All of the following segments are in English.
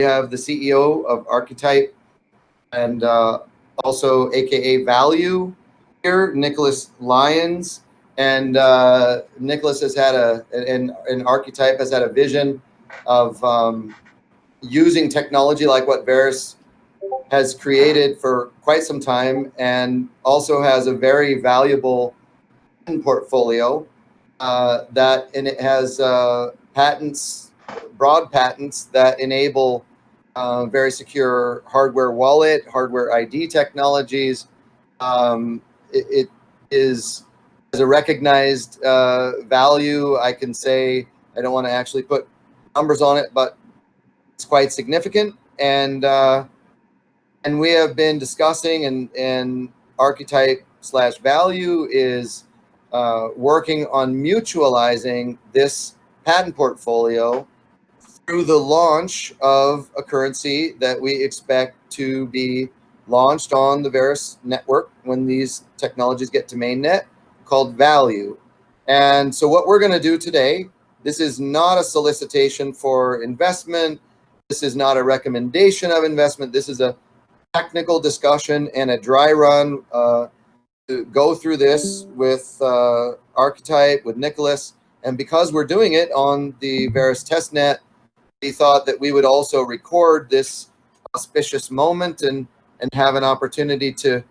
We have the CEO of Archetype and uh, also AKA Value here, Nicholas Lyons. And uh, Nicholas has had a, an, an archetype has had a vision of um, using technology like what Verus has created for quite some time and also has a very valuable portfolio uh, that and it has uh, patents, broad patents that enable uh, very secure hardware wallet, hardware ID technologies. Um, it, it is as a recognized uh, value. I can say I don't want to actually put numbers on it, but it's quite significant. And uh, and we have been discussing and and archetype slash value is uh, working on mutualizing this patent portfolio through the launch of a currency that we expect to be launched on the Verus network when these technologies get to mainnet called Value. And so what we're going to do today, this is not a solicitation for investment. This is not a recommendation of investment. This is a technical discussion and a dry run uh, to go through this with uh, Archetype, with Nicholas. And because we're doing it on the Verus testnet, we thought that we would also record this auspicious moment and, and have an opportunity to,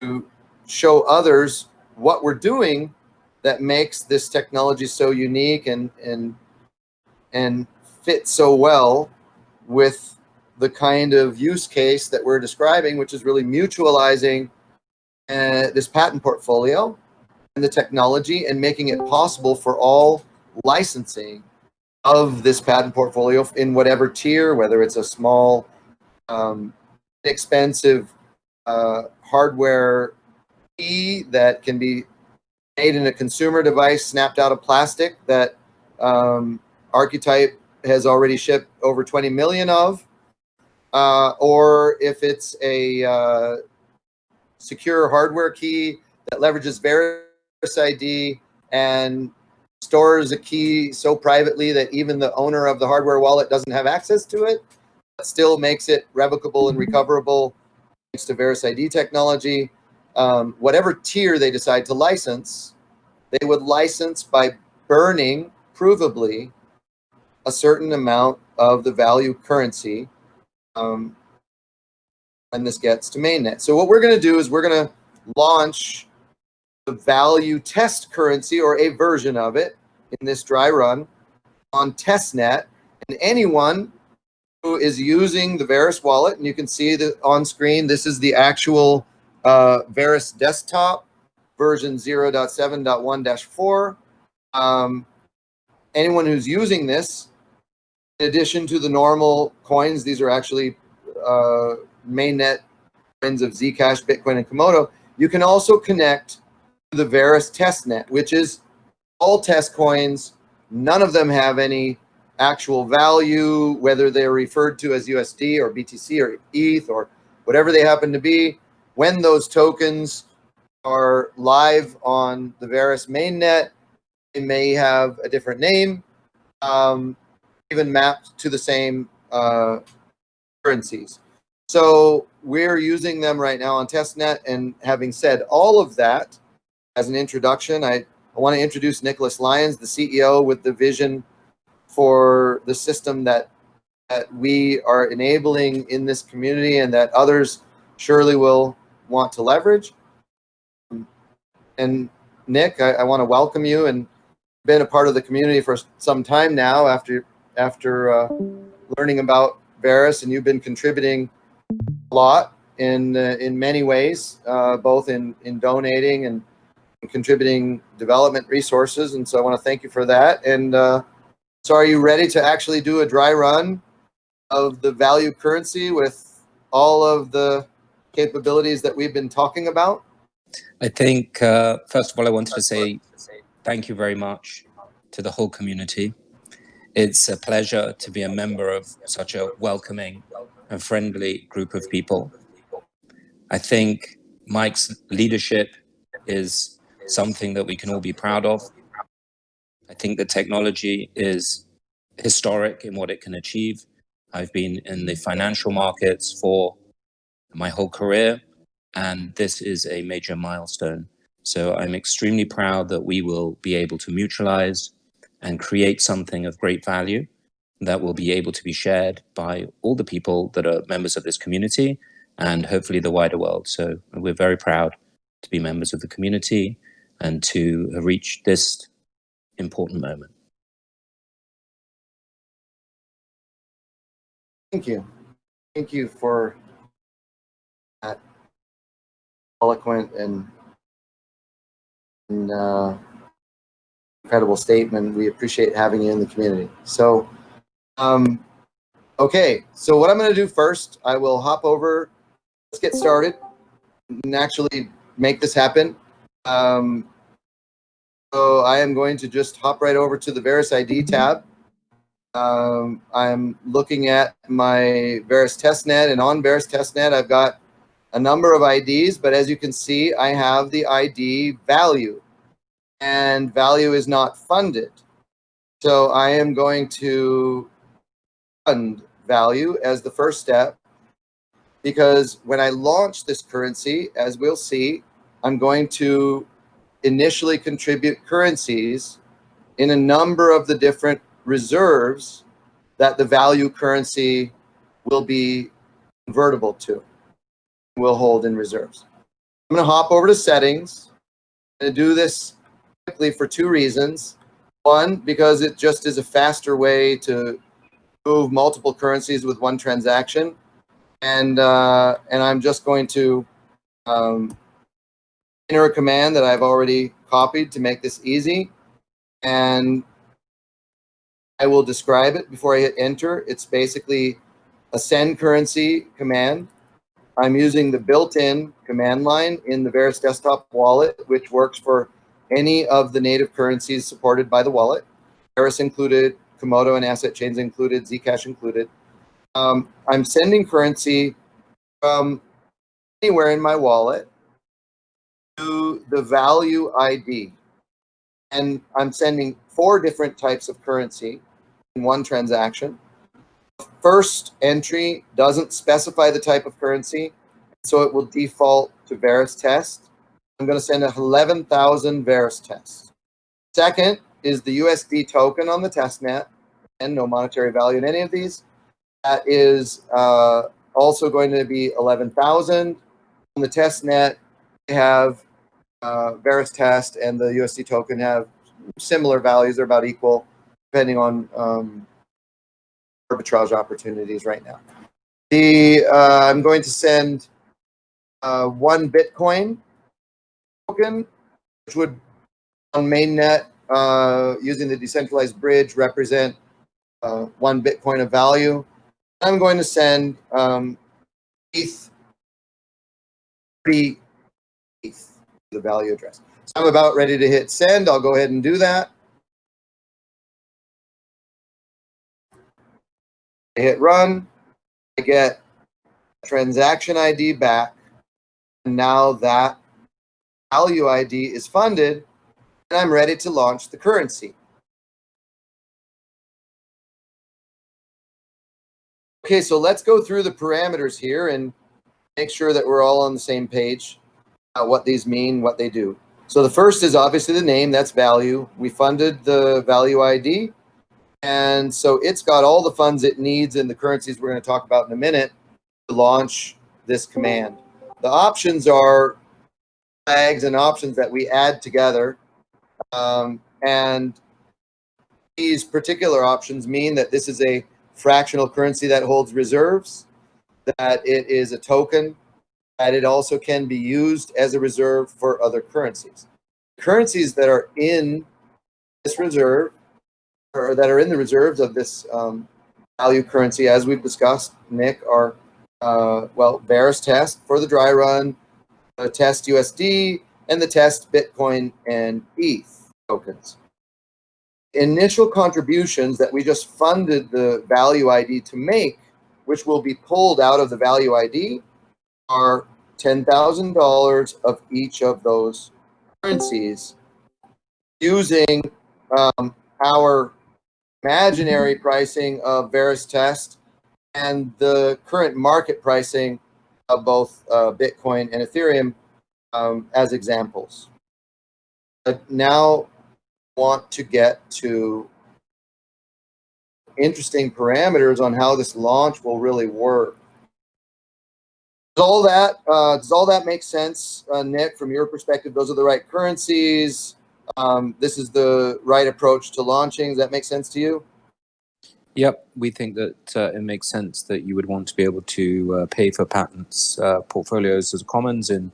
to show others what we're doing that makes this technology so unique and, and, and fit so well with the kind of use case that we're describing, which is really mutualizing uh, this patent portfolio and the technology and making it possible for all licensing of this patent portfolio in whatever tier, whether it's a small, um, expensive uh, hardware key that can be made in a consumer device, snapped out of plastic that um, Archetype has already shipped over 20 million of, uh, or if it's a uh, secure hardware key that leverages Verus ID and stores a key so privately that even the owner of the hardware wallet doesn't have access to it, but still makes it revocable and recoverable thanks to Verus ID technology. Um, whatever tier they decide to license, they would license by burning provably a certain amount of the value currency um, when this gets to mainnet. So what we're going to do is we're going to launch the value test currency or a version of it in this dry run on testnet. And anyone who is using the Verus wallet, and you can see that on screen, this is the actual uh, Verus desktop version 0.7.1-4. Um, anyone who's using this, in addition to the normal coins, these are actually uh, mainnet coins of Zcash, Bitcoin, and Komodo, you can also connect the Verus testnet, which is all test coins. None of them have any actual value, whether they're referred to as USD or BTC or ETH or whatever they happen to be. When those tokens are live on the Verus mainnet, they may have a different name, um, even mapped to the same uh, currencies. So we're using them right now on testnet. And having said all of that, as an introduction, I, I want to introduce Nicholas Lyons, the CEO with the vision for the system that, that we are enabling in this community and that others surely will want to leverage. And Nick, I, I want to welcome you and been a part of the community for some time now after after uh, learning about Verus and you've been contributing a lot in uh, in many ways, uh, both in in donating and, contributing development resources. And so I want to thank you for that. And uh, so, are you ready to actually do a dry run of the value currency with all of the capabilities that we've been talking about? I think uh, first of all, I wanted to say thank you very much to the whole community. It's a pleasure to be a member of such a welcoming and friendly group of people. I think Mike's leadership is something that we can all be proud of. I think the technology is historic in what it can achieve. I've been in the financial markets for my whole career, and this is a major milestone. So I'm extremely proud that we will be able to mutualize and create something of great value that will be able to be shared by all the people that are members of this community and hopefully the wider world. So we're very proud to be members of the community and to reach this important moment. Thank you. Thank you for that eloquent and, and uh, incredible statement. We appreciate having you in the community. So, um, okay, so what I'm going to do first, I will hop over. Let's get started and actually make this happen. Um, so I am going to just hop right over to the Verus ID tab. Um, I'm looking at my Verus testnet and on Verus testnet, I've got a number of IDs, but as you can see, I have the ID value and value is not funded. So I am going to fund value as the first step because when I launch this currency, as we'll see, I'm going to initially contribute currencies in a number of the different reserves that the value currency will be convertible to, will hold in reserves. I'm going to hop over to settings and do this quickly for two reasons. One, because it just is a faster way to move multiple currencies with one transaction. And, uh, and I'm just going to um, enter a command that I've already copied to make this easy. And I will describe it before I hit enter. It's basically a send currency command. I'm using the built-in command line in the Verus desktop wallet, which works for any of the native currencies supported by the wallet. Verus included, Komodo and asset chains included, Zcash included. Um, I'm sending currency from anywhere in my wallet the value ID. And I'm sending four different types of currency in one transaction. First entry doesn't specify the type of currency, so it will default to Verus test. I'm going to send 11,000 Verus tests. Second is the USD token on the testnet, and no monetary value in any of these. That is uh, also going to be 11,000. On the testnet, we have uh, Verus test and the USD token have similar values. They're about equal depending on um, arbitrage opportunities right now. The uh, I'm going to send uh, one Bitcoin token, which would on mainnet uh, using the decentralized bridge represent uh, one Bitcoin of value. I'm going to send um, ETH, ETH, the value address. So I'm about ready to hit send. I'll go ahead and do that. I hit run, I get transaction ID back, and now that value ID is funded, and I'm ready to launch the currency. Okay, so let's go through the parameters here and make sure that we're all on the same page what these mean, what they do. So the first is obviously the name, that's value. We funded the value ID. And so it's got all the funds it needs in the currencies we're going to talk about in a minute to launch this command. The options are flags and options that we add together. Um, and these particular options mean that this is a fractional currency that holds reserves, that it is a token, that it also can be used as a reserve for other currencies. Currencies that are in this reserve or that are in the reserves of this um, value currency, as we've discussed, Nick, are, uh, well, Verus test for the dry run, the test USD, and the test Bitcoin and ETH tokens. Initial contributions that we just funded the value ID to make, which will be pulled out of the value ID, are $10,000 of each of those currencies using um, our imaginary pricing of Verus test and the current market pricing of both uh, Bitcoin and Ethereum um, as examples. But now want to get to interesting parameters on how this launch will really work. Does all that uh, does all that make sense, uh, Nick? From your perspective, those are the right currencies. Um, this is the right approach to launching. Does that make sense to you? Yep, we think that uh, it makes sense that you would want to be able to uh, pay for patents uh, portfolios as commons in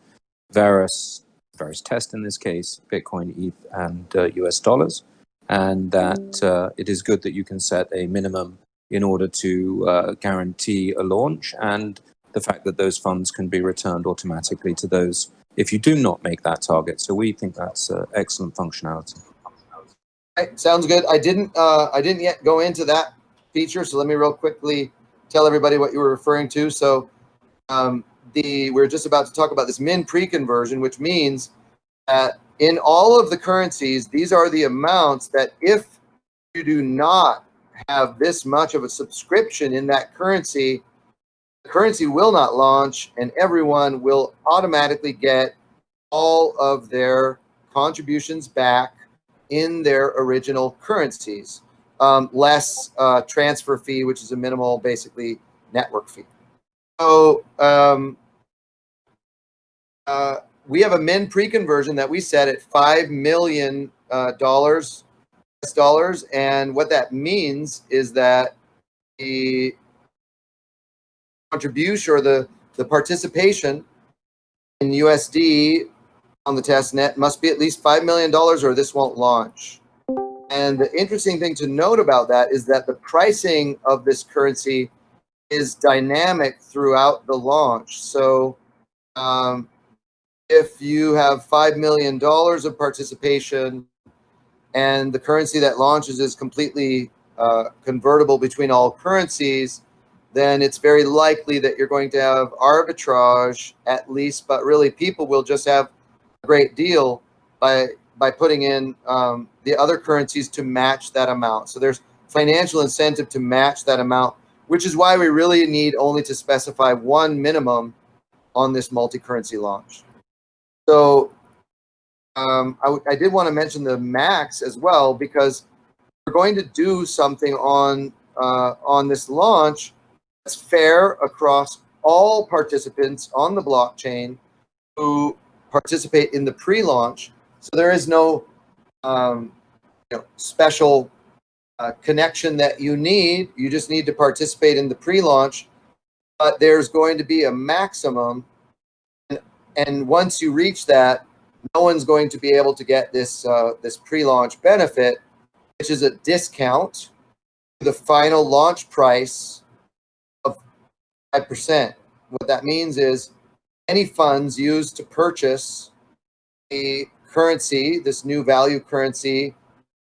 Verus Verus tests in this case, Bitcoin, ETH, and US uh, dollars, and that uh, it is good that you can set a minimum in order to uh, guarantee a launch and the fact that those funds can be returned automatically to those if you do not make that target. So we think that's excellent functionality. Right, sounds good. I didn't I didn't yet go into that feature. So let me real quickly tell everybody what you were referring to. So um, the we're just about to talk about this min pre-conversion, which means that in all of the currencies, these are the amounts that if you do not have this much of a subscription in that currency, the currency will not launch and everyone will automatically get all of their contributions back in their original currencies um, less uh, transfer fee, which is a minimal, basically, network fee. So um, uh, we have a min pre-conversion that we set at 5 million uh, dollars, dollars. And what that means is that the contribution or the, the participation in USD on the test net must be at least $5 million or this won't launch. And the interesting thing to note about that is that the pricing of this currency is dynamic throughout the launch. So um, if you have $5 million of participation and the currency that launches is completely uh, convertible between all currencies, then it's very likely that you're going to have arbitrage at least, but really people will just have a great deal by by putting in um, the other currencies to match that amount. So there's financial incentive to match that amount, which is why we really need only to specify one minimum on this multi-currency launch. So um, I, I did want to mention the max as well, because we're going to do something on, uh, on this launch that's fair across all participants on the blockchain who participate in the pre-launch so there is no um, you know, special uh, connection that you need. You just need to participate in the pre-launch. But there's going to be a maximum. And, and, once you reach that, no one's going to be able to get this, uh, this pre-launch benefit, which is a discount to the final launch price 5%. What that means is any funds used to purchase a currency, this new value currency,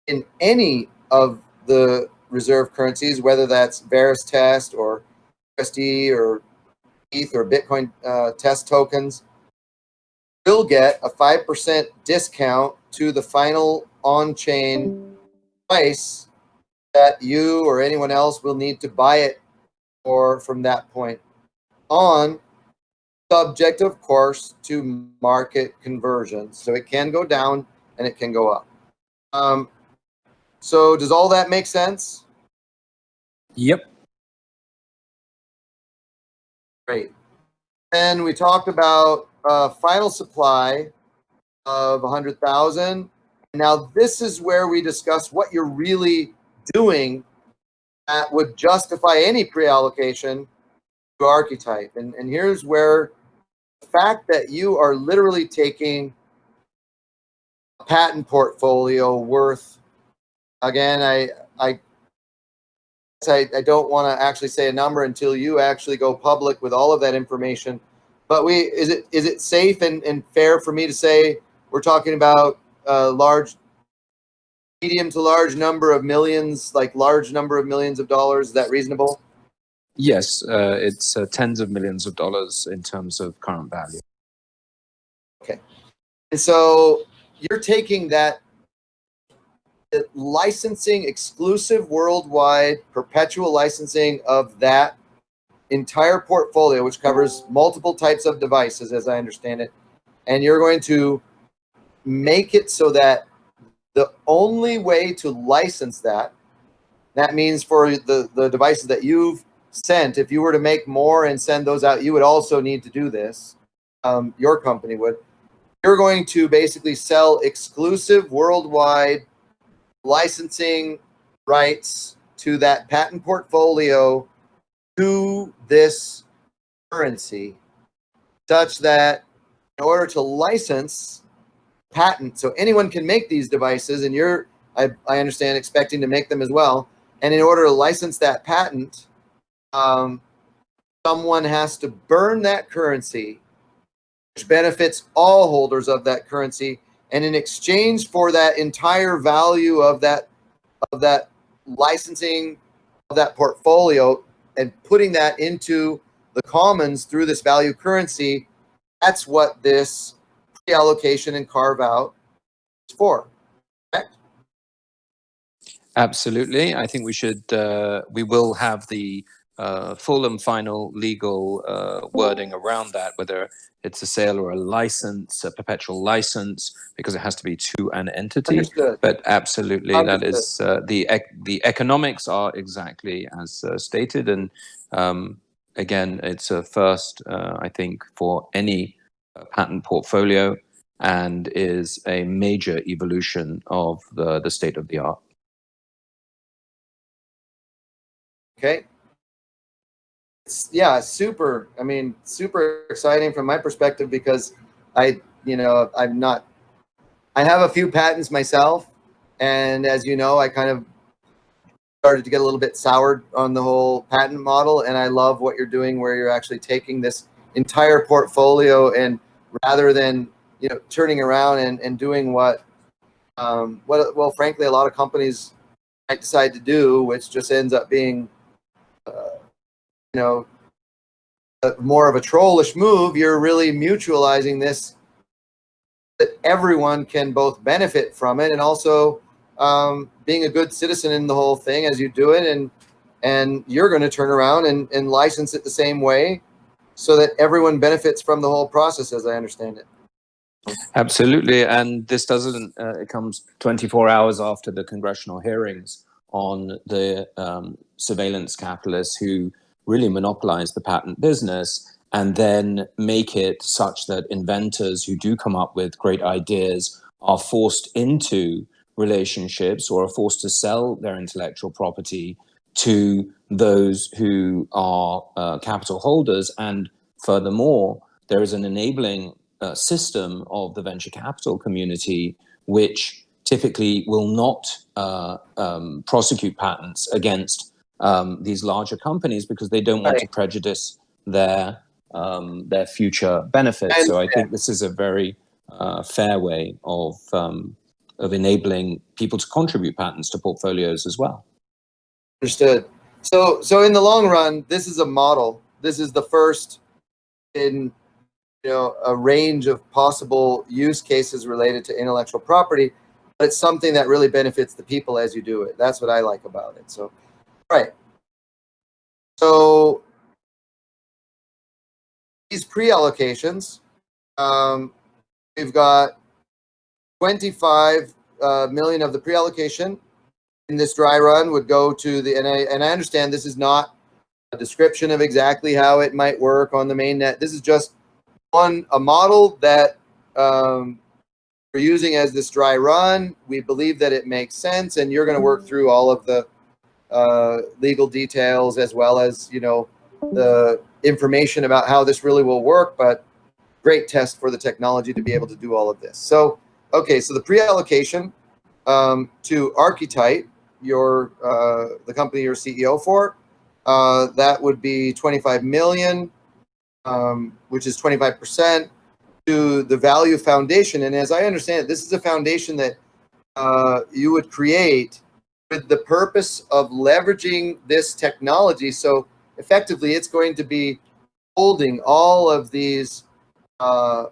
in any of the reserve currencies, whether that's Verus test or USD or ETH or Bitcoin uh, test tokens, will get a 5% discount to the final on-chain price that you or anyone else will need to buy it for from that point on subject, of course, to market conversions. So it can go down and it can go up. Um, so does all that make sense? Yep. Great. And we talked about uh, final supply of 100,000. Now this is where we discuss what you're really doing that would justify any pre-allocation to archetype. And, and here's where the fact that you are literally taking a patent portfolio worth, again, I, I, I, I don't want to actually say a number until you actually go public with all of that information. But we, is it, is it safe and, and fair for me to say we're talking about a large, medium to large number of millions, like large number of millions of dollars? Is that reasonable? Yes, uh, it's uh, tens of millions of dollars in terms of current value. Okay. And so you're taking that licensing exclusive worldwide perpetual licensing of that entire portfolio, which covers multiple types of devices, as I understand it, and you're going to make it so that the only way to license that, that means for the, the devices that you've sent, if you were to make more and send those out, you would also need to do this. Um, your company would. You're going to basically sell exclusive worldwide licensing rights to that patent portfolio to this currency such that in order to license patent, so anyone can make these devices and you're, I, I understand, expecting to make them as well. And in order to license that patent, um, someone has to burn that currency, which benefits all holders of that currency. And in exchange for that entire value of that of that licensing of that portfolio and putting that into the commons through this value currency, that's what this pre-allocation and carve out for. Correct? Absolutely. I think we should, uh, we will have the uh, full and final legal uh, wording around that, whether it's a sale or a license, a perpetual license, because it has to be to an entity. Understood. But absolutely, that Understood. is uh, the ec- the economics are exactly as uh, stated, and um, again, it's a first, uh, I think, for any patent portfolio, and is a major evolution of the the state of the art. Okay. It's, yeah, super. I mean, super exciting from my perspective because I, you know, I'm not, I have a few patents myself. And as you know, I kind of started to get a little bit soured on the whole patent model. And I love what you're doing where you're actually taking this entire portfolio and rather than, you know, turning around and, and doing what, um, what, well, frankly, a lot of companies might decide to do, which just ends up being you know, a, more of a trollish move, you're really mutualizing this that everyone can both benefit from it and also um, being a good citizen in the whole thing as you do it. And, and you're going to turn around and, and license it the same way so that everyone benefits from the whole process, as I understand it. Absolutely, and this doesn't. Uh, it comes 24 hours after the congressional hearings on the um, surveillance capitalists who really monopolize the patent business and then make it such that inventors who do come up with great ideas are forced into relationships or are forced to sell their intellectual property to those who are uh, capital holders. And furthermore, there is an enabling uh, system of the venture capital community, which typically will not uh, um, prosecute patents against um, these larger companies because they don't want Right. to prejudice their um, their future benefits. I so I think this is a very uh, fair way of um, of enabling people to contribute patents to portfolios as well. Understood. So, so in the long run, this is a model. This is the first in, you know, a range of possible use cases related to intellectual property, but it's something that really benefits the people as you do it. That's what I like about it. So, right. So these pre-allocations, um, we've got 25 uh, million of the pre-allocation in this dry run would go to the, and I, and I understand this is not a description of exactly how it might work on the main net. This is just one, a model that um, we're using as this dry run. We believe that it makes sense and you're gonna work through all of the uh, legal details as well as, you know, the information about how this really will work, but great test for the technology to be able to do all of this. So, okay, so the pre-allocation um, to Archetype, your uh, the company you're CEO for, uh, that would be 25 million, um, which is 25% to the Value Foundation. And as I understand it, this is a foundation that uh, you would create with the purpose of leveraging this technology. So effectively, it's going to be holding all of these uh,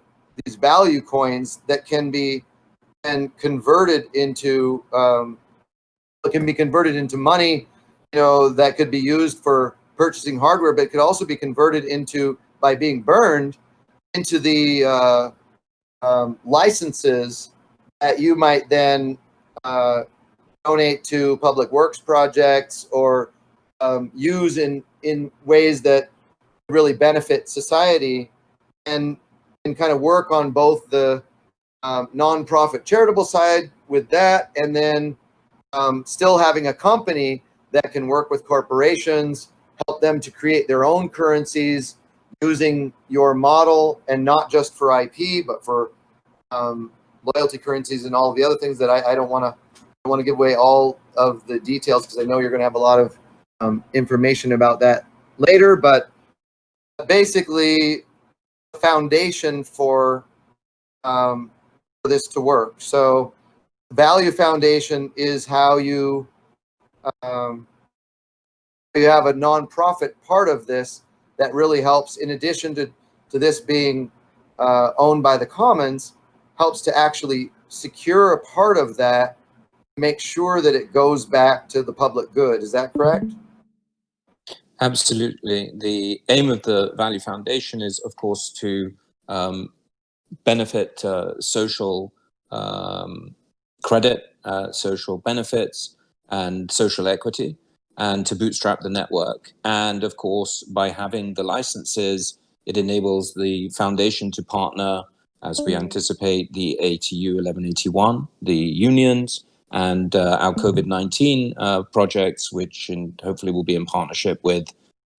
these value coins that can be and converted into um, can be converted into money. You know that could be used for purchasing hardware, but it could also be converted into by being burned into the uh, um, licenses that you might then uh, donate to public works projects or um, use in in ways that really benefit society and and kind of work on both the um, nonprofit charitable side with that and then um, still having a company that can work with corporations help them to create their own currencies using your model and not just for ip but for um, loyalty currencies and all the other things that i, I don't want to want to give away all of the details because I know you're going to have a lot of um, information about that later. But basically, the foundation for um, for this to work. So, value foundation is how you um, you have a nonprofit part of this that really helps. In addition to to this being uh, owned by the commons, helps to actually secure a part of that make sure that it goes back to the public good. Is that correct? Absolutely. The aim of the Value Foundation is, of course, to um, benefit uh, social um, credit, uh, social benefits, and social equity, and to bootstrap the network. And of course, by having the licenses, it enables the foundation to partner, as we anticipate, the ATU 1181, the unions, and uh, our COVID-19 uh, projects, which in, hopefully will be in partnership with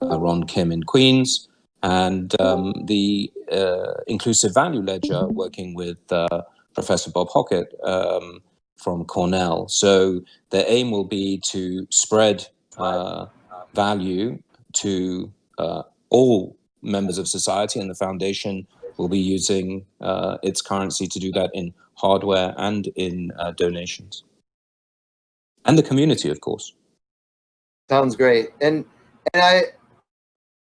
uh, Ron Kim in Queens, and um, the uh, Inclusive Value Ledger, working with uh, Professor Bob Hockett um, from Cornell. So their aim will be to spread uh, value to all members of society, and the foundation will be using its currency to do that in hardware and in donations and the community, of course. Sounds great. And and I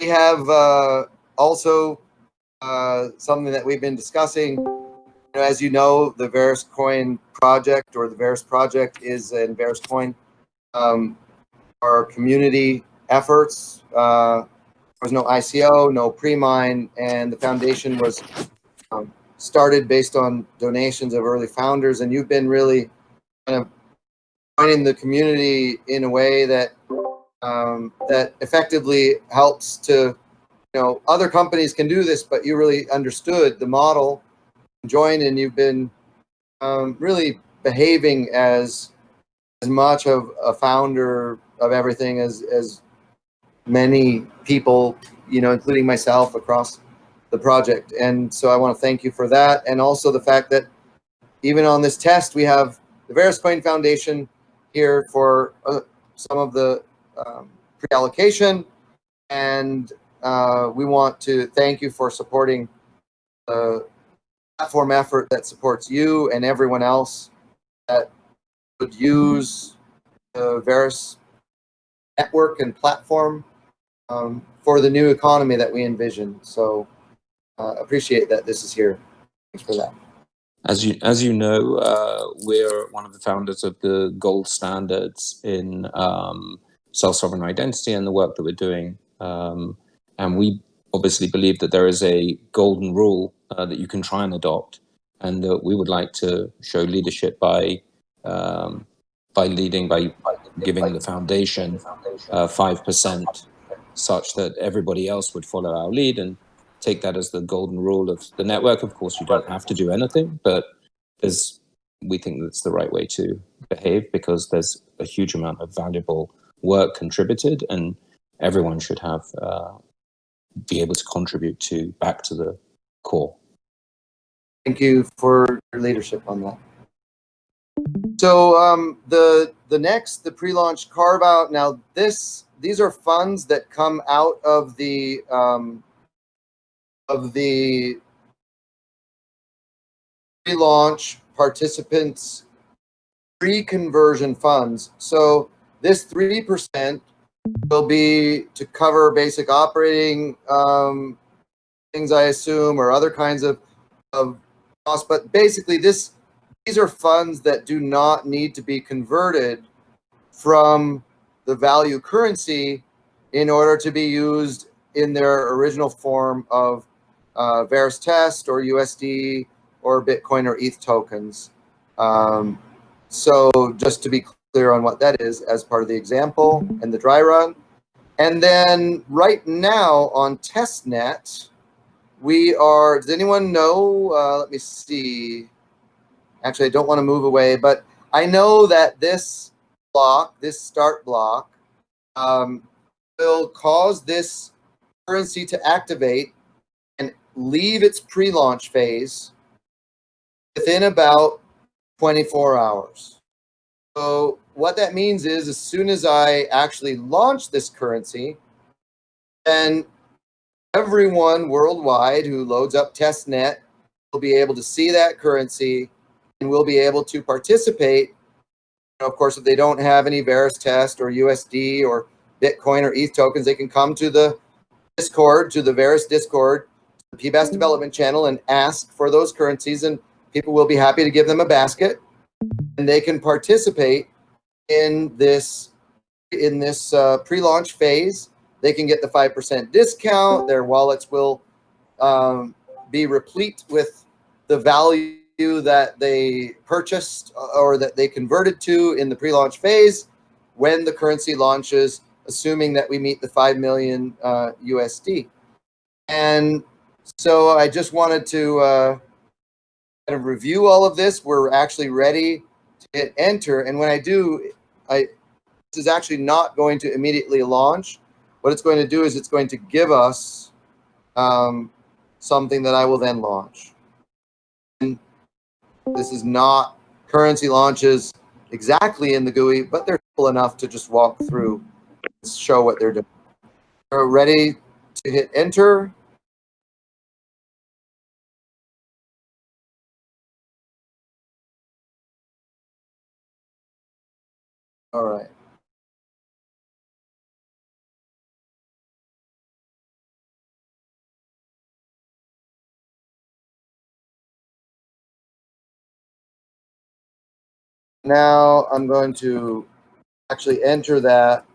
we have uh, also uh, something that we've been discussing. Know, as you know, the Verus Coin project or the Verus project is in Verus Coin. Um, our community efforts. Uh, there was no ICO, no pre-mine, and the foundation was um, started based on donations of early founders. And you've been really kind of joining the community in a way that um, that effectively helps to, you know, other companies can do this, but you really understood the model, joined, and you've been um, really behaving as as much of a founder of everything as as many people, you know, including myself across the project. And so I want to thank you for that, and also the fact that even on this test we have the Verus Coin Foundation here for uh, some of the um, pre-allocation. And uh, we want to thank you for supporting the platform effort that supports you and everyone else that would use the Verus network and platform um, for the new economy that we envision. So uh, appreciate that this is here. Thanks for that. As you as you know, uh, we're one of the founders of the gold standards in um, self-sovereign identity and the work that we're doing. Um, and we obviously believe that there is a golden rule uh, that you can try and adopt, and that we would like to show leadership by um, by leading by, by giving the foundation uh, five uh, percent, such that everybody else would follow our lead and take that as the golden rule of the network. Of course, you don't have to do anything, but there's we think that's the right way to behave because there's a huge amount of valuable work contributed, and everyone should have uh, be able to contribute to back to the core. Thank you for your leadership on that. So um, the the next the pre-launch carve out. Now this these are funds that come out of the um, of the pre-launch participants pre-conversion funds. So this 3% will be to cover basic operating um, things, I assume, or other kinds of, of costs. But basically, this these are funds that do not need to be converted from the value currency in order to be used in their original form of uh, Verus Test or USD or Bitcoin or ETH tokens. Um, so just to be clear on what that is as part of the example and the dry run. And then right now on testnet, we are, does anyone know, uh, let me see. Actually, I don't want to move away, but I know that this block, this start block, um, will cause this currency to activate and leave its pre-launch phase within about 24 hours. So what that means is as soon as I actually launch this currency, then everyone worldwide who loads up testnet will be able to see that currency and will be able to participate. of course, if they don't have any Verus test or USD or Bitcoin or ETH tokens, they can come to the Discord, to the Verus Discord, the PBaaS mm-hmm. development channel and ask for those currencies and people will be happy to give them a basket and they can participate in this in this uh, pre-launch phase. They can get the 5% discount. Their wallets will um, be replete with the value that they purchased or that they converted to in the pre-launch phase when the currency launches, assuming that we meet the 5 million uh, USD. And so I just wanted to uh, kind of review all of this. We're actually ready to hit enter. And when I do, I this is actually not going to immediately launch. What it's going to do is it's going to give us um, something that I will then launch. And this is not currency launches exactly in the GUI, but they're simple enough to just walk through and show what they're doing. We're ready to hit enter. All right. Now I'm going to actually enter that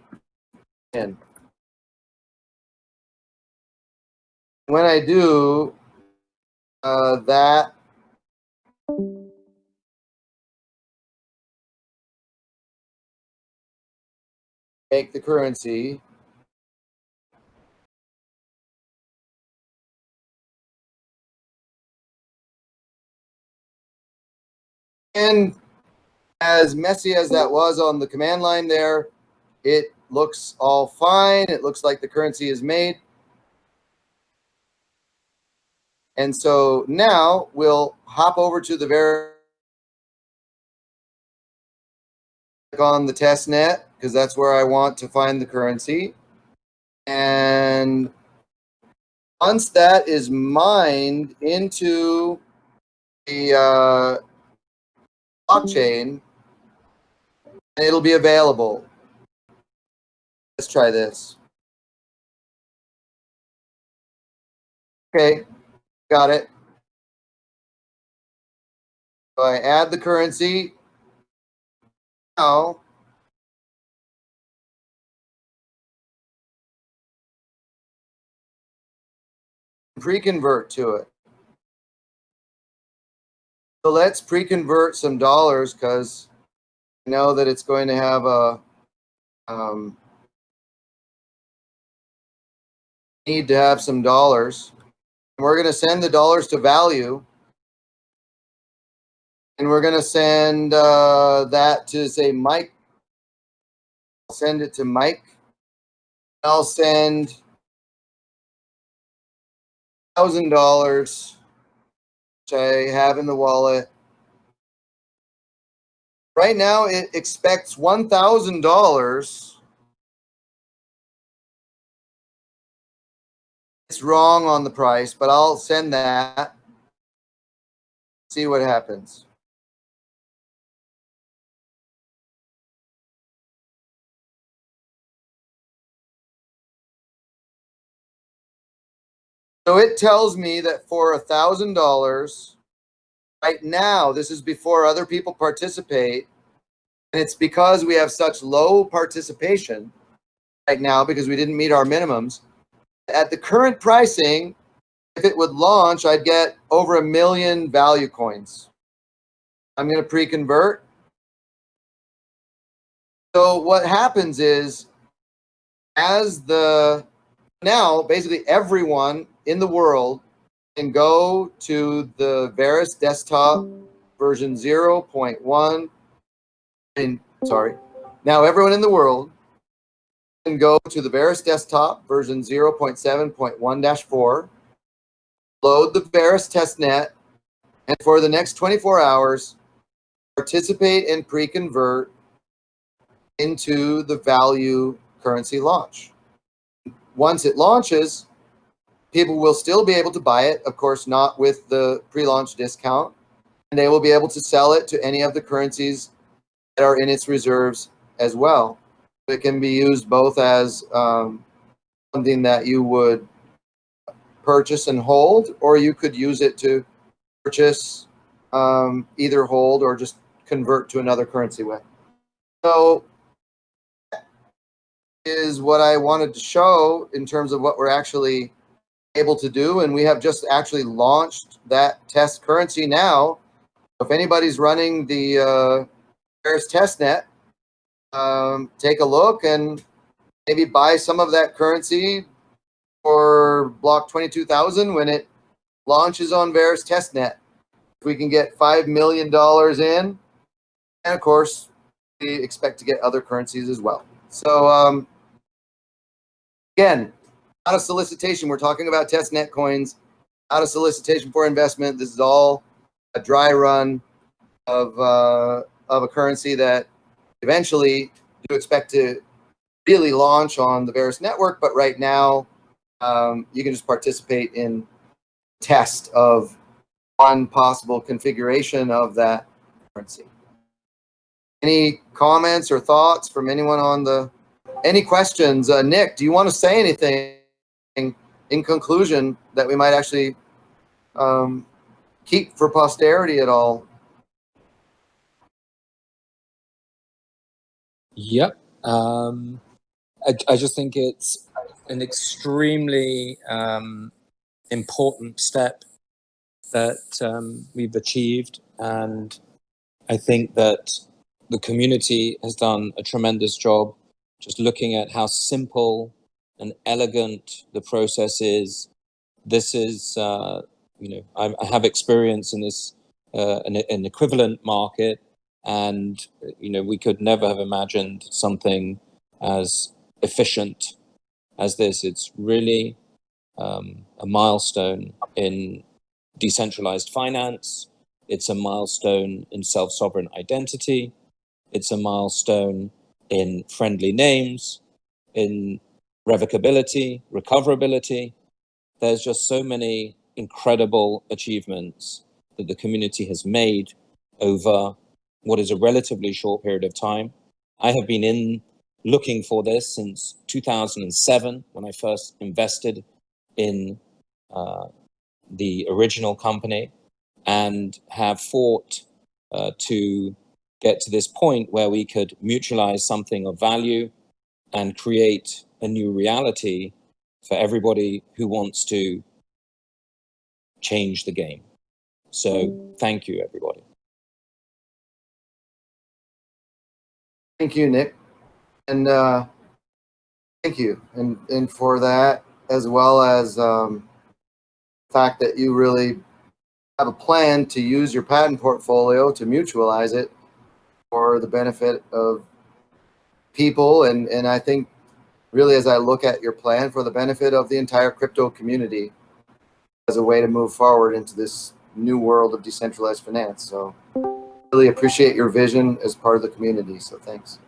in. When I do, uh, that make the currency and as messy as that was on the command line there, it looks all fine. It looks like the currency is made. And so now we'll hop over to the very on the test net because that's where I want to find the currency. And once that is mined into the uh, blockchain, it'll be available. Let's try this. Okay, got it. So I add the currency. Now pre-convert to it. So let's pre-convert some dollars because I know that it's going to have a um, need to have some dollars. And we're going to send the dollars to value. And we're going to send uh, that to say Mike. I'll send it to Mike. I'll send thousand dollars, which I have in the wallet. Right now, it expects one thousand dollars. It's wrong on the price, but I'll send that. See what happens. So it tells me that for a thousand dollars, right now, this is before other people participate, and it's because we have such low participation. right now because we didn't meet our minimums. At the current pricing, if it would launch, I'd get over a million value coins. I'm going to pre-convert. So what happens is as the now basically everyone in the world and go to the Verus desktop version 0.1 and sorry now everyone in the world can go to the Verus desktop version 0.7.1-4 load the Verus testnet and for the next 24 hours participate and pre-convert into the value currency launch. Once it launches, people will still be able to buy it, of course, not with the pre-launch discount, and they will be able to sell it to any of the currencies that are in its reserves as well. It can be used both as um, something that you would purchase and hold, or you could use it to purchase, um, either hold or just convert to another currency with. So is what I wanted to show in terms of what we're actually able to do. And we have just actually launched that test currency now. If anybody's running the uh, Verus testnet, um, take a look and maybe buy some of that currency for block 22,000 when it launches on Verus testnet. If we can get $5 million in, and of course, we expect to get other currencies as well. So um, again, not of solicitation. We're talking about testnet coins, out of solicitation for investment. This is all a dry run of uh, of a currency that eventually you expect to really launch on the Verus network. But right now, um, you can just participate in test of one possible configuration of that currency. Any comments or thoughts from anyone on the, any questions? Uh, Nick, do you want to say anything in conclusion that we might actually um, keep for posterity at all? Yep. Um, I, I, just think it's an extremely um, important step that um, we've achieved. And I think that the community has done a tremendous job just looking at how simple and elegant the process is. This is, uh, you know, I, I, have experience in this, uh, an, an equivalent market, and, you know, we could never have imagined something as efficient as this. It's really um, a milestone in decentralized finance. It's a milestone in self-sovereign identity. It's a milestone in friendly names, in revocability, recoverability. There's just so many incredible achievements that the community has made over what is a relatively short period of time. I have been in looking for this since 2007 when I first invested in uh, the original company and have fought uh, to get to this point where we could mutualize something of value and create a new reality for everybody who wants to change the game. So thank you, everybody. Thank you, Nick. And uh, thank you. And, and for that, as well as um, the fact that you really have a plan to use your patent portfolio to mutualize it for the benefit of people. And, and I think really as I look at your plan for the benefit of the entire crypto community as a way to move forward into this new world of decentralized finance. So really appreciate your vision as part of the community. So thanks.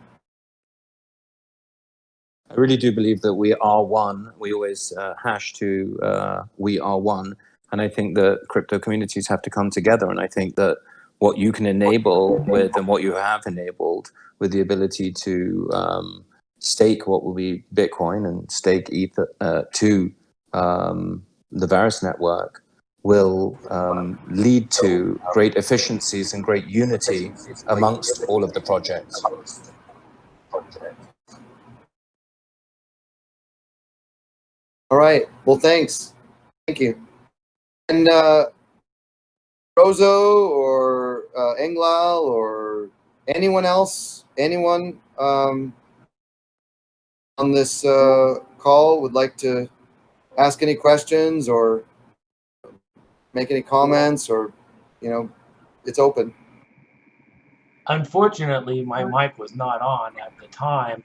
I really do believe that we are one. We always uh, hash to uh, we are one. And I think that crypto communities have to come together. And I think that what you can enable with and what you have enabled with the ability to um, stake what will be Bitcoin and stake Ether uh, to um, the Verus network will um, lead to great efficiencies and great unity amongst all of the projects. All right. Well, thanks. Thank you. And uh, Rozo or uh, Englal or anyone else, anyone um, on this uh, call would like to ask any questions or make any comments or, you know, it's open. Unfortunately, my mic was not on at the time.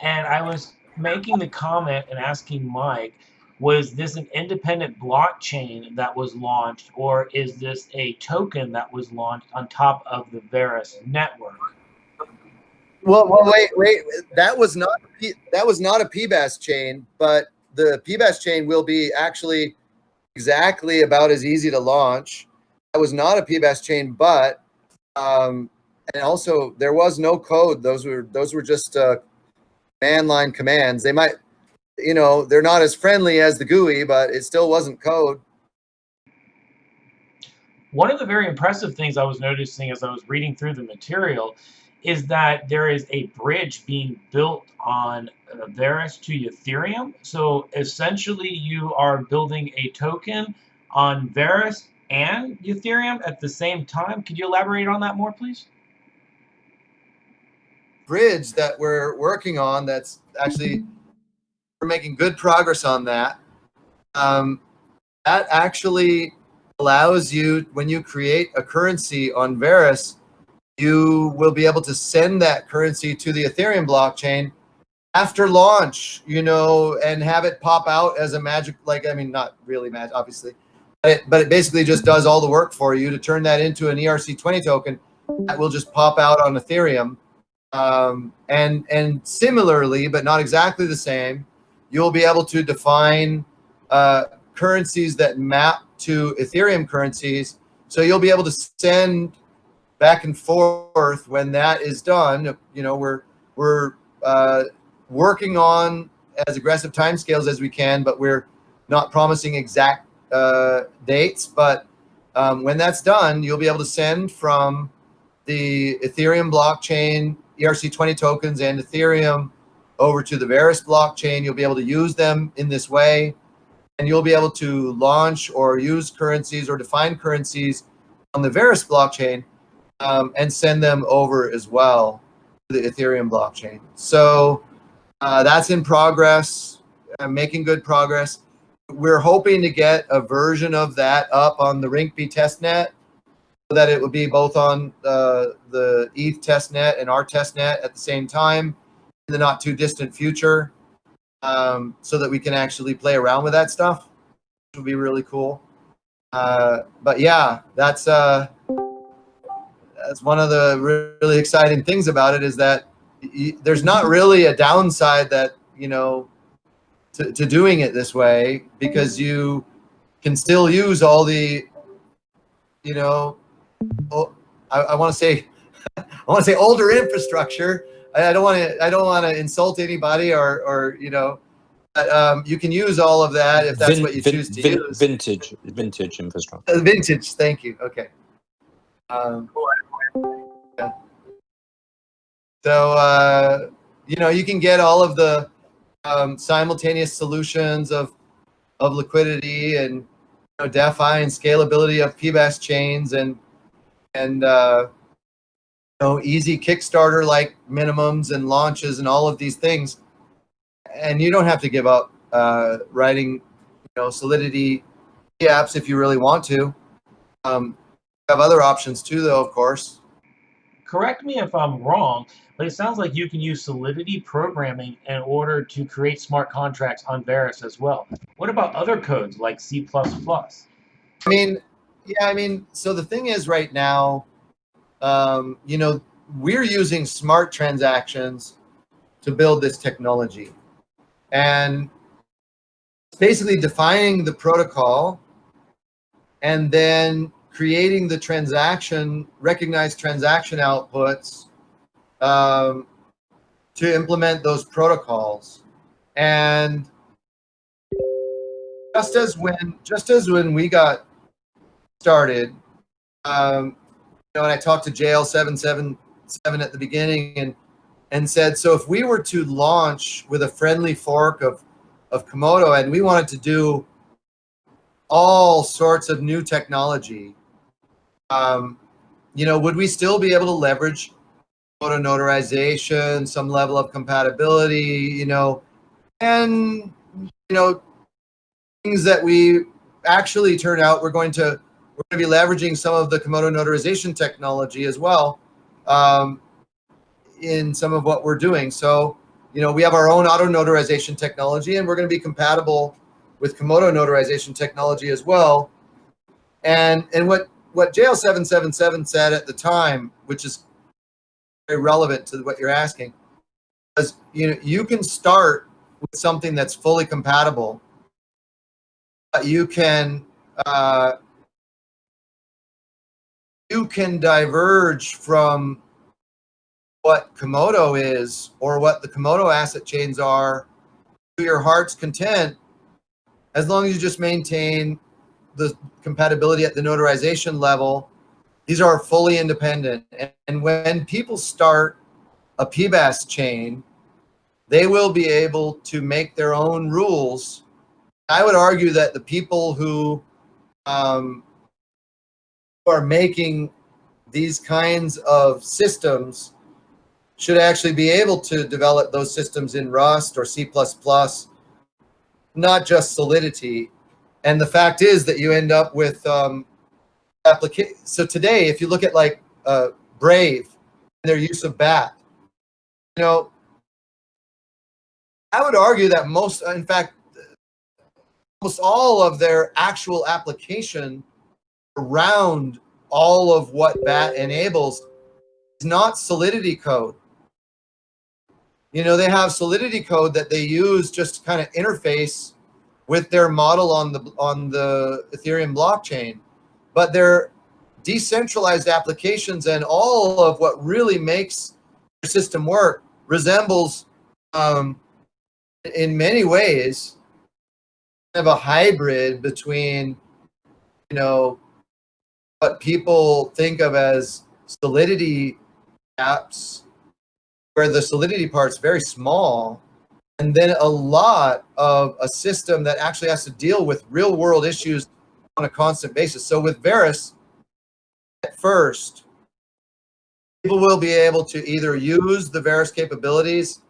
And I was making the comment and asking Mike, was this an independent blockchain that was launched, or is this a token that was launched on top of the Verus network? Well, well, wait, wait. That was not that was not a PBaaS chain, but the PBaaS chain will be actually exactly about as easy to launch. That was not a PBaaS chain, but um, and also there was no code. Those were those were just uh, command line commands. They might, you know, they're not as friendly as the GUI, but it still wasn't code. One of the very impressive things I was noticing as I was reading through the material is that there is a bridge being built on uh, Verus to Ethereum. So essentially, you are building a token on Verus and Ethereum at the same time. Could you elaborate on that more, please? bridge that we're working on that's actually we're making good progress on that um, that actually allows you when you create a currency on Verus you will be able to send that currency to the Ethereum blockchain after launch, you know, and have it pop out as a magic, like, I mean, not really magic, obviously, but it, but it basically just does all the work for you to turn that into an ERC20 token that will just pop out on Ethereum. Um, and, and similarly, but not exactly the same, you'll be able to define uh, currencies that map to Ethereum currencies. So you'll be able to send back and forth when that is done. You know, we're, we're uh, working on as aggressive timescales as we can, but we're not promising exact uh, dates. But um, when that's done, you'll be able to send from the Ethereum blockchain ERC20 tokens and Ethereum over to the Verus blockchain. You'll be able to use them in this way, and you'll be able to launch or use currencies or define currencies on the Verus blockchain um, and send them over as well to the Ethereum blockchain. So uh, that's in progress, uh, making good progress. We're hoping to get a version of that up on the Rinkeby testnet so that it would be both on uh, the ETH testnet and our testnet at the same time in the not too distant future um, so that we can actually play around with that stuff, which would be really cool. Uh, but yeah, that's uh, that's one of the really exciting things about it is that there's not really a downside that you know to, to doing it this way because you can still use all the you know oh, I, I want to say I want to say older infrastructure. I, I don't want to I don't want to insult anybody or or you know but um, you can use all of that if that's Vin- what you vin- choose to vin- use. Vintage, vintage infrastructure. Uh, vintage thank you okay. Um, so uh, you know you can get all of the um, simultaneous solutions of of liquidity and you know, defi and scalability of PBaaS chains and and uh, you know easy kickstarter like minimums and launches and all of these things and you don't have to give up uh, writing you know solidity apps if you really want to um, have other options too, though, of course. Correct me if I'm wrong, but it sounds like you can use Solidity programming in order to create smart contracts on Verus as well. What about other codes like C++? I mean, yeah, I mean, so the thing is right now, um, you know, we're using smart transactions to build this technology. And it's basically defining the protocol and then creating the transaction, recognized transaction outputs um, to implement those protocols. And just as when, just as when we got started, um, you know, and I talked to JL777 at the beginning and, and said, so if we were to launch with a friendly fork of, of Komodo and we wanted to do all sorts of new technology, um, you know, would we still be able to leverage photo notarization, some level of compatibility, you know, and, you know, things that we actually turn out we're going to we're going to be leveraging some of the Komodo notarization technology as well um, in some of what we're doing. So, you know, we have our own auto notarization technology and we're going to be compatible with Komodo notarization technology as well. And and what what JL777 said at the time, which is very relevant to what you're asking, is you know you can start with something that's fully compatible. But you can uh, you can diverge from what Komodo is or what the Komodo asset chains are to your heart's content, as long as you just maintain the compatibility at the notarization level. These are fully independent. And, and when people start a PBaaS chain, they will be able to make their own rules. I would argue that the people who um, are making these kinds of systems should actually be able to develop those systems in Rust or C++, not just Solidity. And the fact is that you end up with um, application. So today, if you look at like uh, Brave and their use of BAT, you know, I would argue that most, in fact, almost all of their actual application around all of what BAT enables is not Solidity code. You know, they have Solidity code that they use just to kind of interface with their model on the on the Ethereum blockchain, but their decentralized applications and all of what really makes their system work resembles, um, in many ways, kind of a hybrid between, you know, what people think of as Solidity apps where the solidity part's very small and then a lot of a system that actually has to deal with real world issues on a constant basis. So with Verus, at first, people will be able to either use the Verus capabilities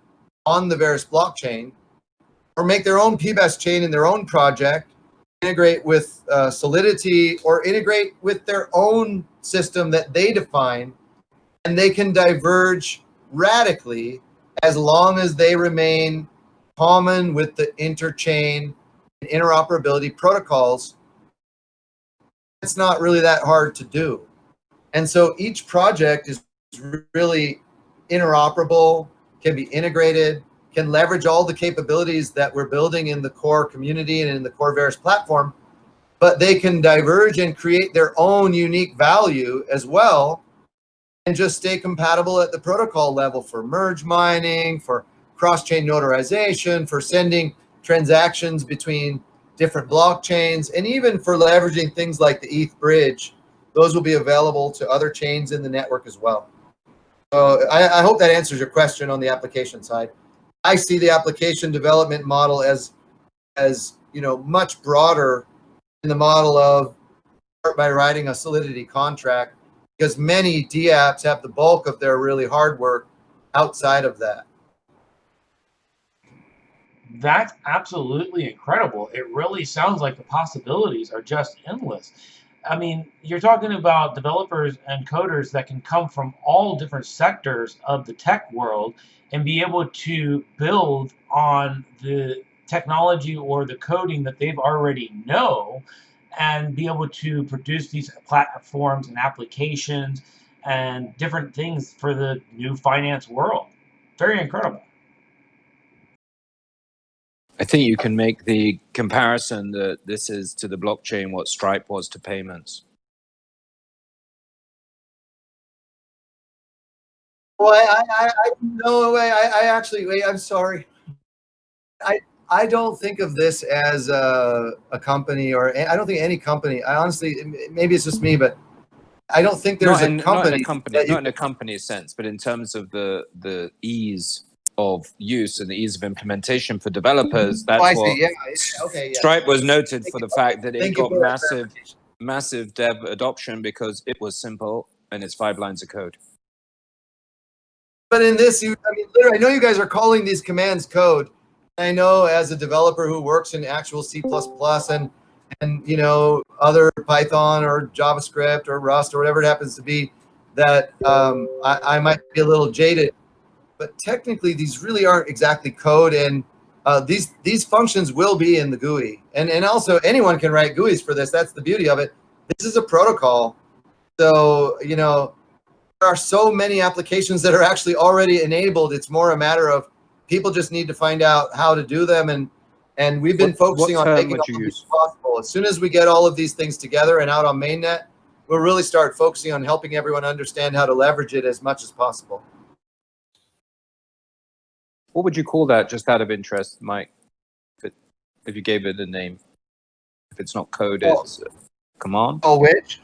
on the Verus blockchain or make their own PBaaS chain in their own project, integrate with uh, Solidity or integrate with their own system that they define and they can diverge radically as long as they remain common with the interchain and interoperability protocols. It's not really that hard to do. And so each project is really interoperable, can be integrated, can leverage all the capabilities that we're building in the core community and in the core Verus platform, but they can diverge and create their own unique value as well and just stay compatible at the protocol level for merge mining, for cross-chain notarization, for sending transactions between different blockchains, and even for leveraging things like the ETH bridge. Those will be available to other chains in the network as well. So I, I hope that answers your question on the application side. I see the application development model as, as you know, much broader in the model of by writing a Solidity contract because many DApps have the bulk of their really hard work outside of that. That's absolutely incredible. It really sounds like the possibilities are just endless. I mean, you're talking about developers and coders that can come from all different sectors of the tech world and be able to build on the technology or the coding that they've already know and be able to produce these platforms and applications and different things for the new finance world. Very incredible. I think you can make the comparison that this is to the blockchain what Stripe was to payments. Well, I, I, I no way. I, I actually, wait, I'm sorry. I, I don't think of this as a, a company or I don't think any company, I honestly, maybe it's just me, but I don't think there's not in, a company. not in a company, not in a company sense, but in terms of the the ease of use and the ease of implementation for developers. That's Oh, what. Yeah. Okay. Yeah. Stripe was noted for the fact that it Thank got massive, massive dev adoption because it was simple and it's five lines of code. But in this, you, I mean, literally, I know you guys are calling these commands code. I know as a developer who works in actual C++ and and you know other Python or JavaScript or Rust or whatever it happens to be, that um, I, I might be a little jaded. But technically, these really aren't exactly code, and uh, these these functions will be in the GUI. And and also anyone can write GUIs for this. That's the beauty of it. This is a protocol, so you know there are so many applications that are actually already enabled. It's more a matter of people just need to find out how to do them. And and we've been What- what focusing on making would all you of these use? possible. As soon as we get all of these things together and out on mainnet, we'll really start focusing on helping everyone understand how to leverage it as much as possible. What would you call that, just out of interest, Mike? If, it, if you gave it a name, if it's not code, Oh. it's uh, command. Oh, which?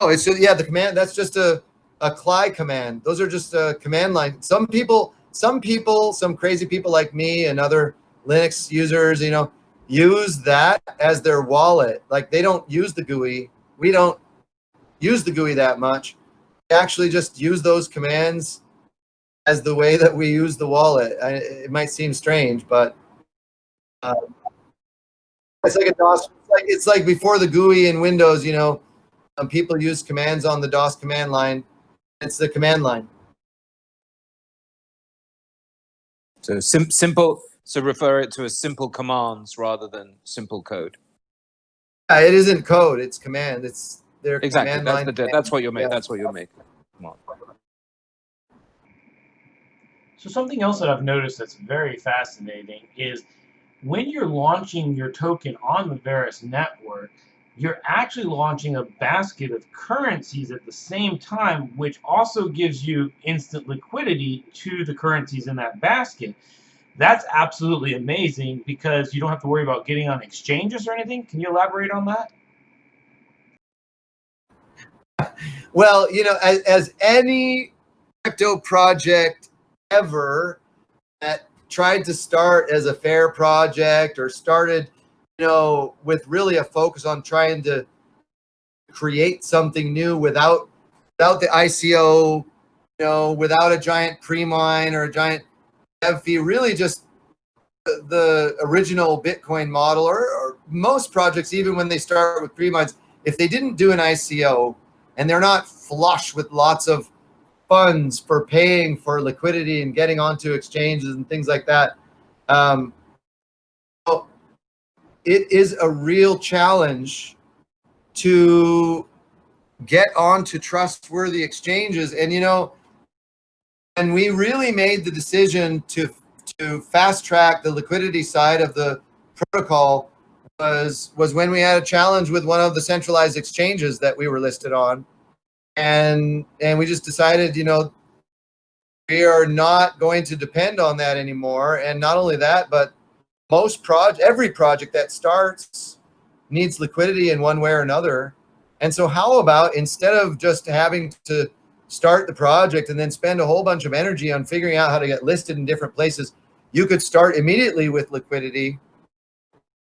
Oh, it's just, yeah, the command, that's just a, a CLI command. Those are just a command line. Some people, some people, some crazy people like me and other Linux users, you know, use that as their wallet. Like they don't use the GUI. We don't use the GUI that much. We actually just use those commands as the way that we use the wallet. I, it might seem strange, but uh, it's like a DOS. It's like, it's like before the GUI in Windows, you know, um, people use commands on the DOS command line. It's the command line. So sim- simple. So refer it to as simple commands rather than simple code. Yeah, it isn't code. It's command. It's their Exactly. command That's line. the. That's what you're making. Yeah. That's what you're making. So something else that I've noticed that's very fascinating is when you're launching your token on the Verus network, you're actually launching a basket of currencies at the same time, which also gives you instant liquidity to the currencies in that basket. That's absolutely amazing because you don't have to worry about getting on exchanges or anything. Can you elaborate on that? Well, you know, as, as any crypto project ever that tried to start as a fair project or started, you know, with really a focus on trying to create something new without without the ICO, you know, without a giant pre-mine or a giant dev fee, really just the, original Bitcoin model or, or most projects, even when they start with pre-mines, if they didn't do an ICO, and they're not flush with lots of funds for paying for liquidity and getting onto exchanges and things like that. Um, it is a real challenge to get onto trustworthy exchanges. And you know, and we really made the decision to to fast track the liquidity side of the protocol was was when we had a challenge with one of the centralized exchanges that we were listed on and and we just decided you know we are not going to depend on that anymore. And not only that but most project every project that starts needs liquidity in one way or another. And so how about instead of just having to start the project and then spend a whole bunch of energy on figuring out how to get listed in different places you could start immediately with liquidity.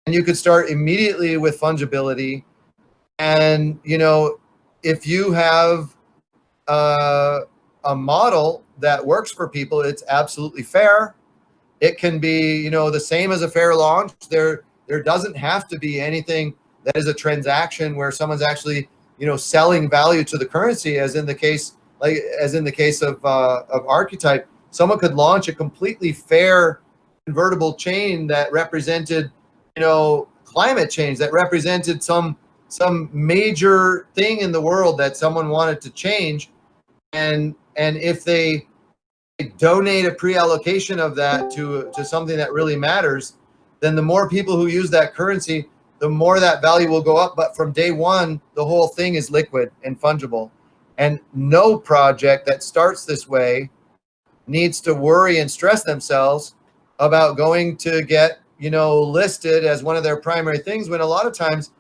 And you could start immediately with fungibility. And you know if you have uh, a model that works for people it's absolutely fair. It can be you know the same as a fair launch. There there doesn't have to be anything that is a transaction where someone's actually you know selling value to the currency as in the case like as in the case of uh, of archetype. Someone could launch a completely fair convertible chain that represented you know climate change that represented some some major thing in the world that someone wanted to change. And and if they donate a pre-allocation of that to to something that really matters then the more people who use that currency the more that value will go up. But from day one the whole thing is liquid and fungible. And no project that starts this way needs to worry and stress themselves about going to get you know listed as one of their primary things when a lot of times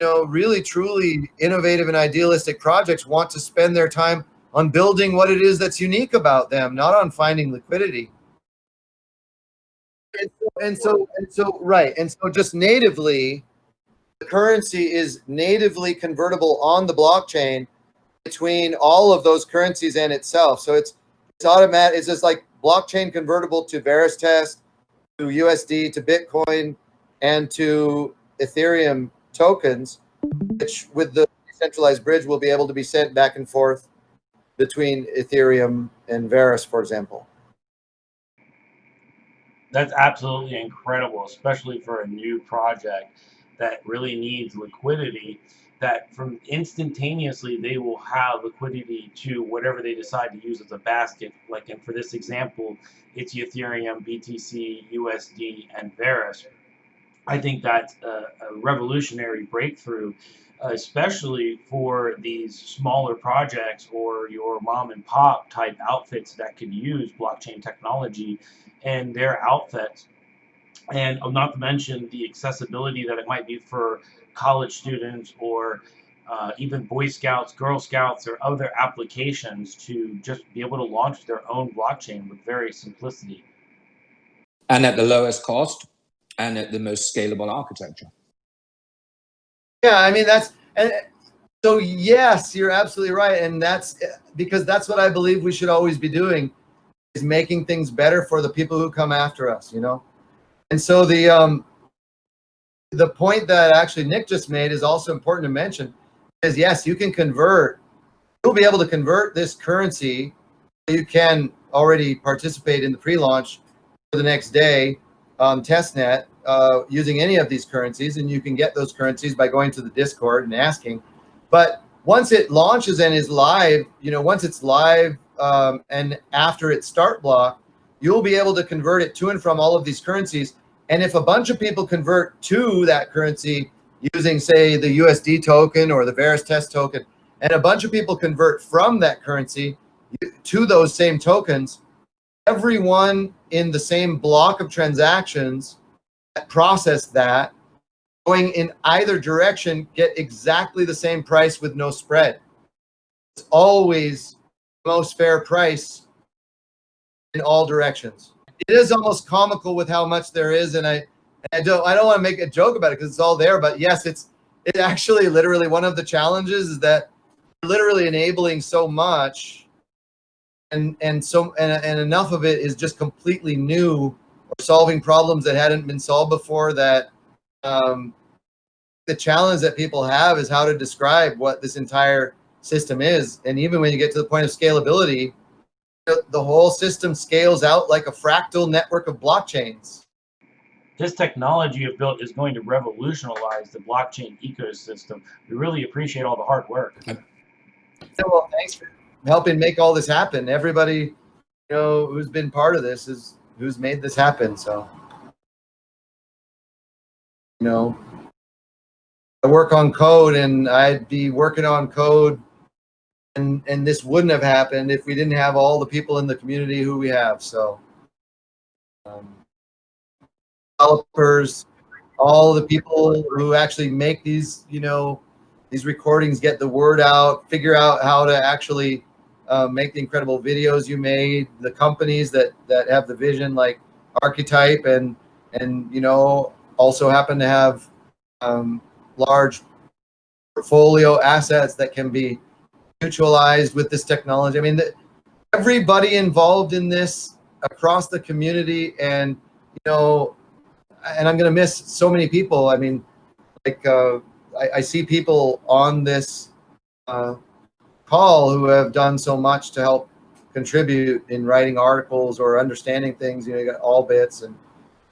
know really truly innovative and idealistic projects want to spend their time on building what it is that's unique about them, not on finding liquidity. And so, and so, and so, right. And so just natively, the currency is natively convertible on the blockchain between all of those currencies and itself. So it's, it's automatic. It's just like blockchain convertible to Veristest, to USD, to Bitcoin, and to Ethereum tokens, which with the decentralized bridge will be able to be sent back and forth between Ethereum and Verus, for example. That's absolutely incredible, especially for a new project that really needs liquidity. That from instantaneously they will have liquidity to whatever they decide to use as a basket. Like, and for this example, it's Ethereum, BTC, USD, and Verus. I think that's a, a revolutionary breakthrough especially for these smaller projects or your mom and pop type outfits that could use blockchain technology and their outfits. And not to mention the accessibility that it might be for college students or uh, even Boy Scouts, Girl Scouts, or other applications to just be able to launch their own blockchain with very simplicity. And at the lowest cost and at the most scalable architecture. Yeah, I mean that's and so yes, you're absolutely right, and that's because that's what I believe we should always be doing is making things better for the people who come after us, you know. And so the um the point that actually Nick just made is also important to mention is yes, you can convert. You'll be able to convert this currency. You can already participate in the pre-launch for the next day um, testnet uh, using any of these currencies, and you can get those currencies by going to the Discord and asking. But once it launches and is live, you know, once it's live um, and after its start block, you'll be able to convert it to and from all of these currencies. And if a bunch of people convert to that currency using, say, the USD token or the Veristest token, and a bunch of people convert from that currency to those same tokens, everyone in the same block of transactions process that going in either direction get exactly the same price with no spread. It's always most fair price in all directions. It is almost comical with how much there is, and I, I don't, I don't want to make a joke about it because it's all there. But yes, it's, it actually literally one of the challenges is that literally enabling so much, and and so and and enough of it is just completely new or solving problems that hadn't been solved before that um, the challenge that people have is how to describe what this entire system is. And even when you get to the point of scalability, the whole system scales out like a fractal network of blockchains. This technology you've built is going to revolutionize the blockchain ecosystem. We really appreciate all the hard work. So, well, thanks for helping make all this happen. Everybody, you know, who's been part of this is who's made this happen. So, you know, I work on code and I'd be working on code and, and this wouldn't have happened if we didn't have all the people in the community who we have. So, um, developers, all the people who actually make these, you know, these recordings, get the word out, figure out how to actually uh, make the incredible videos you made, the companies that that have the vision like Archetype and and you know also happen to have um, large portfolio assets that can be mutualized with this technology. I mean, the, everybody involved in this across the community and you know and i'm to miss so many people i mean like uh, I, I, see people on this uh, call who have done so much to help contribute in writing articles or understanding things. You know, you got Allbits and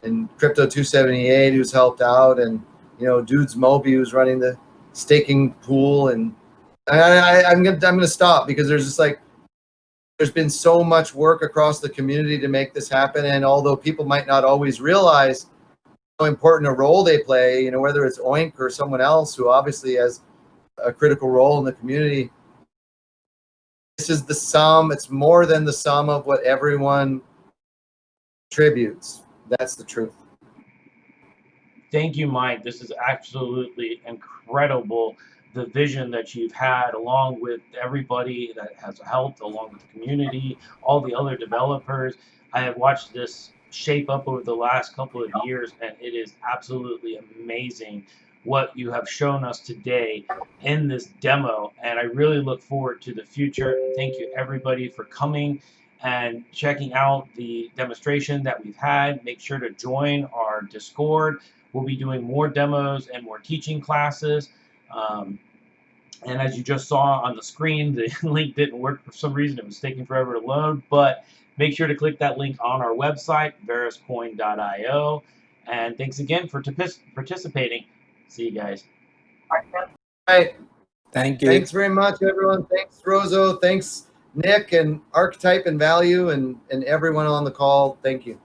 and Crypto 278 who's helped out, and you know, Dudes Moby who's running the staking pool. And I, I, I'm gonna I'm gonna stop because there's just like there's been so much work across the community to make this happen. And although people might not always realize how important a role they play, you know, whether it's Oink or someone else who obviously has a critical role in the community, this is the sum. It's more than the sum of what everyone contributes. That's the truth. Thank you, Mike. This is absolutely incredible the vision that you've had, along with everybody that has helped, along with the community, all the other developers. I have watched this shape up over the last couple of years, and it is absolutely amazing what you have shown us today in this demo. And I really look forward to the future. Thank you, everybody, for coming and checking out the demonstration that we've had. Make sure to join our Discord. We'll be doing more demos and more teaching classes. Um, and as you just saw on the screen, the link didn't work for some reason. It was taking forever to load. But make sure to click that link on our website, veruscoin.io. And thanks again for participating. See you guys. All right. Thank you. Thanks very much, everyone. Thanks, Rozo. Thanks, Nick and Archetype and Value and, and everyone on the call. Thank you.